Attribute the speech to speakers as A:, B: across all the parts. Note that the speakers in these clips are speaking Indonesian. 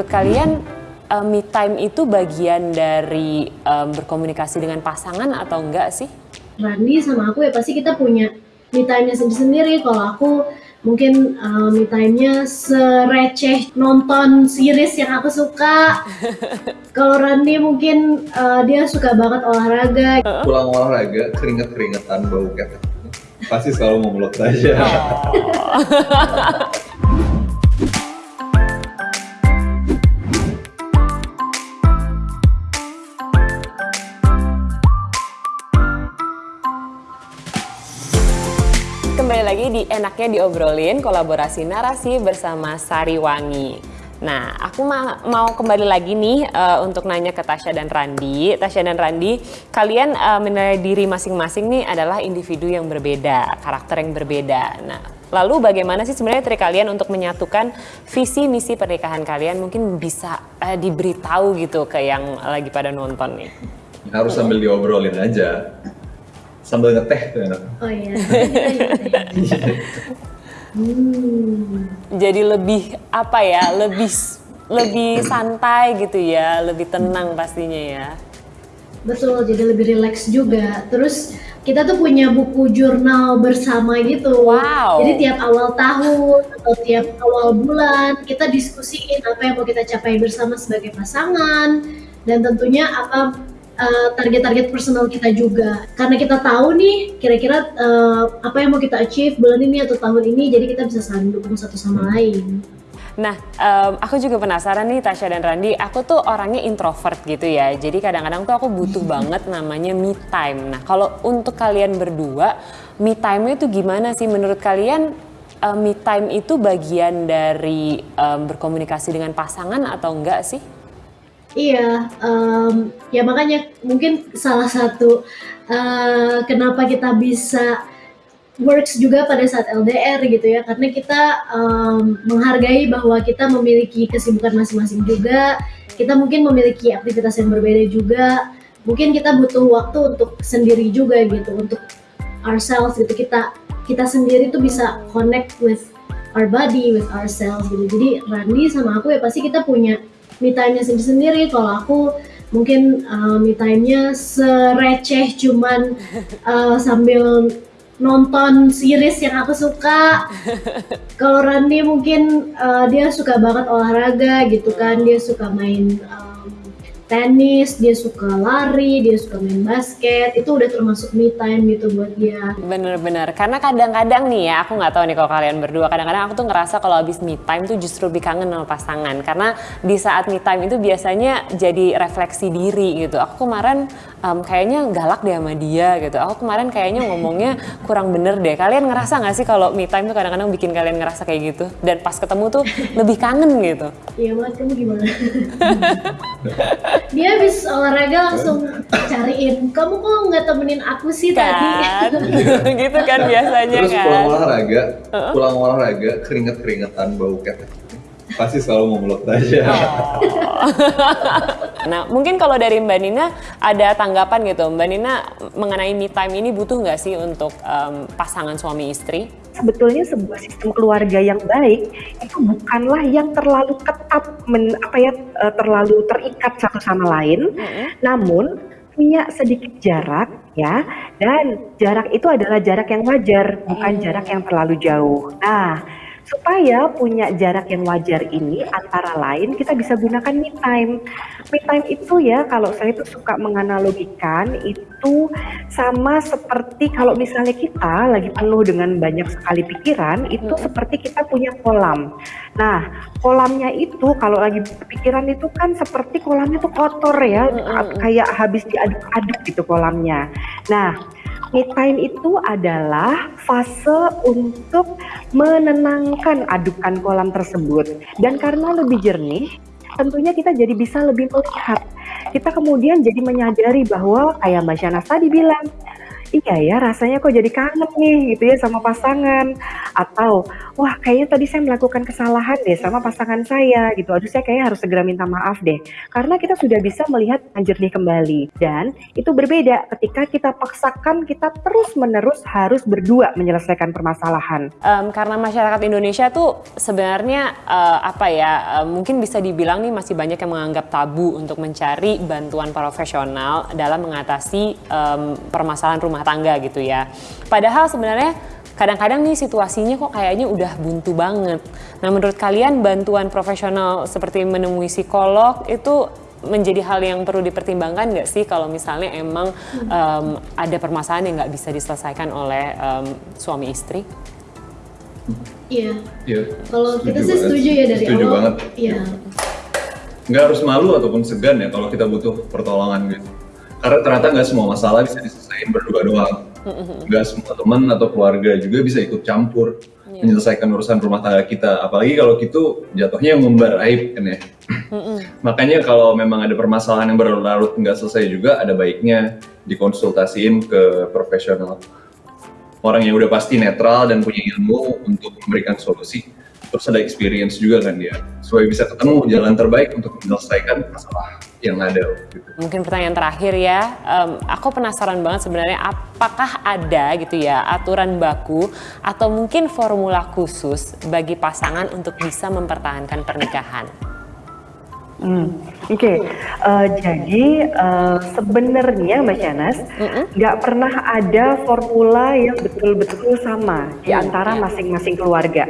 A: menurut kalian uh, me time itu bagian dari um, berkomunikasi dengan pasangan atau enggak sih?
B: Randi sama aku ya pasti kita punya me time-nya sendiri-sendiri. Kalau aku mungkin uh, me time-nya sereceh nonton series yang aku suka. Kalau Randi mungkin uh, dia suka banget olahraga.
C: Pulang olahraga, keringet-keringetan bau ketek. Pasti selalu mau meluk aja.
A: Oh. kembali lagi di Enaknya Diobrolin, kolaborasi narasi bersama Sari Wangi. Nah, aku ma mau kembali lagi nih uh, untuk nanya ke Tasya dan Randi. Tasya dan Randi, kalian uh, menilai diri masing-masing nih adalah individu yang berbeda, karakter yang berbeda. Nah, lalu bagaimana sih sebenarnya trik kalian untuk menyatukan visi misi pernikahan kalian? Mungkin bisa uh, diberitahu gitu ke yang lagi pada nonton nih.
C: Harus sambil diobrolin aja sambil ngeteh tuh enak.
B: Oh iya. hmm.
A: Jadi lebih apa ya? Lebih lebih santai gitu ya, lebih tenang pastinya ya.
B: Betul, jadi lebih rileks juga. Terus kita tuh punya buku jurnal bersama gitu.
A: Wow.
B: Jadi tiap awal tahun atau tiap awal bulan kita diskusiin apa yang mau kita capai bersama sebagai pasangan dan tentunya apa target-target uh, personal kita juga karena kita tahu nih kira-kira uh, apa yang mau kita achieve bulan ini atau tahun ini jadi kita bisa saling dukung satu sama lain.
A: Nah, um, aku juga penasaran nih Tasya dan Randi, aku tuh orangnya introvert gitu ya. Jadi kadang-kadang tuh aku butuh banget namanya me time. Nah, kalau untuk kalian berdua, me time itu gimana sih menurut kalian? Uh, me time itu bagian dari um, berkomunikasi dengan pasangan atau enggak sih?
B: Iya, um, ya makanya mungkin salah satu uh, kenapa kita bisa works juga pada saat LDR gitu ya, karena kita um, menghargai bahwa kita memiliki kesibukan masing-masing juga, kita mungkin memiliki aktivitas yang berbeda juga, mungkin kita butuh waktu untuk sendiri juga gitu, untuk ourselves gitu. Kita kita sendiri tuh bisa connect with our body, with ourselves gitu. Jadi Randi sama aku ya pasti kita punya me time-nya sendiri-sendiri. Kalau aku mungkin uh, me time-nya sereceh cuman uh, sambil nonton series yang aku suka. Kalau Randy mungkin uh, dia suka banget olahraga gitu kan, dia suka main uh, tenis, dia suka lari, dia suka main basket, itu udah termasuk me time gitu buat dia.
A: Bener-bener, karena kadang-kadang nih ya, aku nggak tahu nih kalau kalian berdua, kadang-kadang aku tuh ngerasa kalau habis me time tuh justru lebih kangen sama pasangan, karena di saat me time itu biasanya jadi refleksi diri gitu. Aku kemarin um, kayaknya galak deh sama dia gitu, aku kemarin kayaknya ngomongnya kurang bener deh. Kalian ngerasa nggak sih kalau me time tuh kadang-kadang bikin kalian ngerasa kayak gitu, dan pas ketemu tuh lebih kangen gitu?
B: Iya banget, kamu gimana? dia habis olahraga langsung cariin kamu kok nggak temenin aku sih
A: kan? tadi? Gitu kan biasanya
C: terus
A: kan?
C: pulang olahraga pulang olahraga keringet keringetan bau ketek. Pasti selalu mau meluk aja oh.
A: nah mungkin kalau dari Mbak Nina ada tanggapan gitu. Mbak Nina mengenai me time ini butuh nggak sih untuk um, pasangan suami istri
D: sebetulnya sebuah sistem keluarga yang baik itu bukanlah yang terlalu ketat men, apa ya eh, terlalu terikat satu sama lain, mm-hmm. namun punya sedikit jarak ya dan jarak itu adalah jarak yang wajar bukan mm. jarak yang terlalu jauh. Nah Supaya punya jarak yang wajar ini antara lain kita bisa gunakan me time. Me time itu ya kalau saya itu suka menganalogikan itu sama seperti kalau misalnya kita lagi penuh dengan banyak sekali pikiran itu hmm. seperti kita punya kolam. Nah, kolamnya itu kalau lagi pikiran itu kan seperti kolamnya tuh kotor ya, hmm. kayak habis diaduk-aduk gitu kolamnya. Nah, Me time itu adalah fase untuk menenangkan adukan kolam tersebut. Dan karena lebih jernih, tentunya kita jadi bisa lebih melihat. Kita kemudian jadi menyadari bahwa kayak Mbak Syana tadi bilang, iya ya rasanya kok jadi kangen nih gitu ya sama pasangan. Atau wah kayaknya tadi saya melakukan kesalahan deh sama pasangan saya gitu. Aduh saya kayaknya harus segera minta maaf deh. Karena kita sudah bisa melihat jernih kembali. Dan itu berbeda ketika kita paksakan kita terus menerus harus berdua menyelesaikan permasalahan.
A: Um, karena masyarakat Indonesia tuh sebenarnya uh, apa ya uh, mungkin bisa dibilang nih masih banyak yang menganggap tabu untuk mencari bantuan profesional dalam mengatasi um, permasalahan rumah tangga gitu ya padahal sebenarnya kadang-kadang nih situasinya kok kayaknya udah buntu banget. Nah menurut kalian bantuan profesional seperti menemui psikolog itu menjadi hal yang perlu dipertimbangkan nggak sih kalau misalnya emang um, ada permasalahan yang nggak bisa diselesaikan oleh um, suami istri?
B: Iya.
C: Iya.
B: Kalau kita sih setuju ya dari
C: Setuju
B: awal.
C: banget.
B: Iya.
C: Nggak harus malu ataupun segan ya kalau kita butuh pertolongan gitu. Karena ternyata nggak semua masalah bisa diselesaikan berdua doang. Nggak semua teman atau keluarga juga bisa ikut campur menyelesaikan urusan rumah tangga kita. Apalagi kalau gitu jatuhnya ngumbar aib kan ya. Makanya kalau memang ada permasalahan yang berlarut nggak selesai juga, ada baiknya dikonsultasiin ke profesional. Orang yang udah pasti netral dan punya ilmu untuk memberikan solusi. Terus ada experience juga kan dia, supaya bisa ketemu jalan terbaik untuk menyelesaikan masalah yang ada. Gitu.
A: Mungkin pertanyaan terakhir ya, um, aku penasaran banget sebenarnya apakah ada gitu ya aturan baku atau mungkin formula khusus bagi pasangan untuk bisa mempertahankan pernikahan?
D: Hmm, Oke, Eh, jadi eh, sebenarnya Mbak Shanas nggak pernah ada formula yang betul-betul sama di antara
A: iya.
D: masing-masing keluarga.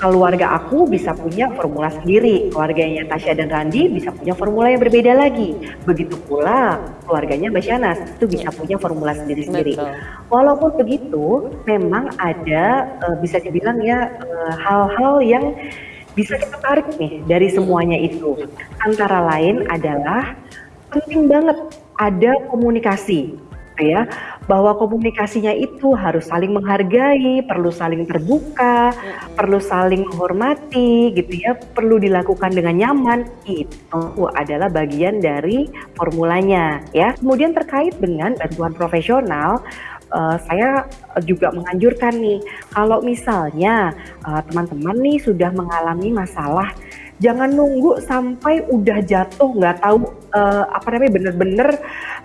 D: Keluarga aku bisa punya formula sendiri, keluarganya Tasya dan Randi bisa punya formula yang berbeda lagi. Begitu pula keluarganya Mbak Shanas itu bisa punya formula sendiri-sendiri. Walaupun begitu, memang ada eh, bisa dibilang ya eh, hal-hal yang bisa kita tarik nih dari semuanya itu. Antara lain adalah penting banget ada komunikasi gitu ya bahwa komunikasinya itu harus saling menghargai, perlu saling terbuka, perlu saling menghormati gitu ya, perlu dilakukan dengan nyaman. Itu adalah bagian dari formulanya ya. Kemudian terkait dengan bantuan profesional eh, saya juga menganjurkan nih kalau misalnya eh, teman-teman nih sudah mengalami masalah jangan nunggu sampai udah jatuh nggak tahu eh, apa namanya bener-bener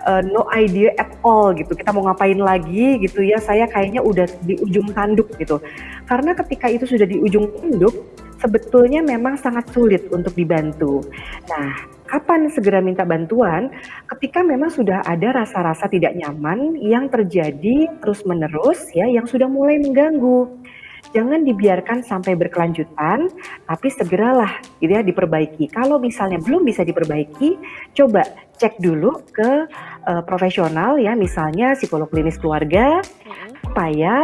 D: eh, no idea at all gitu. Kita mau ngapain lagi gitu ya. Saya kayaknya udah di ujung tanduk gitu. Karena ketika itu sudah di ujung tanduk sebetulnya memang sangat sulit untuk dibantu. Nah kapan segera minta bantuan? Ketika memang sudah ada rasa-rasa tidak nyaman yang terjadi terus-menerus ya yang sudah mulai mengganggu jangan dibiarkan sampai berkelanjutan, tapi segeralah gitu ya diperbaiki. Kalau misalnya belum bisa diperbaiki, coba cek dulu ke eh, profesional ya, misalnya psikolog klinis keluarga, supaya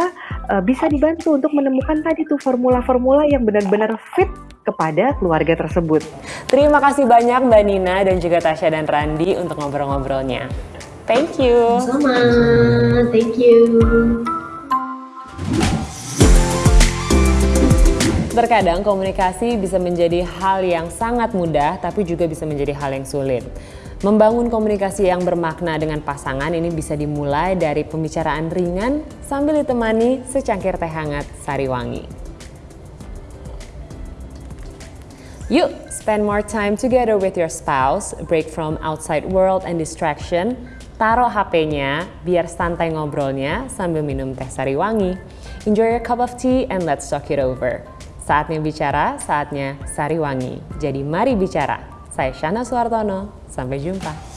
D: eh, bisa dibantu untuk menemukan tadi tuh formula-formula yang benar-benar fit kepada keluarga tersebut.
A: Terima kasih banyak Mbak Nina dan juga Tasya dan Randi untuk ngobrol-ngobrolnya. Thank you.
B: Sama, thank you.
A: Terkadang komunikasi bisa menjadi hal yang sangat mudah, tapi juga bisa menjadi hal yang sulit. Membangun komunikasi yang bermakna dengan pasangan ini bisa dimulai dari pembicaraan ringan sambil ditemani secangkir teh hangat sari wangi. Yuk, spend more time together with your spouse, break from outside world and distraction, taruh HP-nya biar santai ngobrolnya sambil minum teh sari wangi. Enjoy your cup of tea and let's talk it over. Saatnya bicara, saatnya sari wangi. Jadi mari bicara. Saya Shana Suartono, sampai jumpa.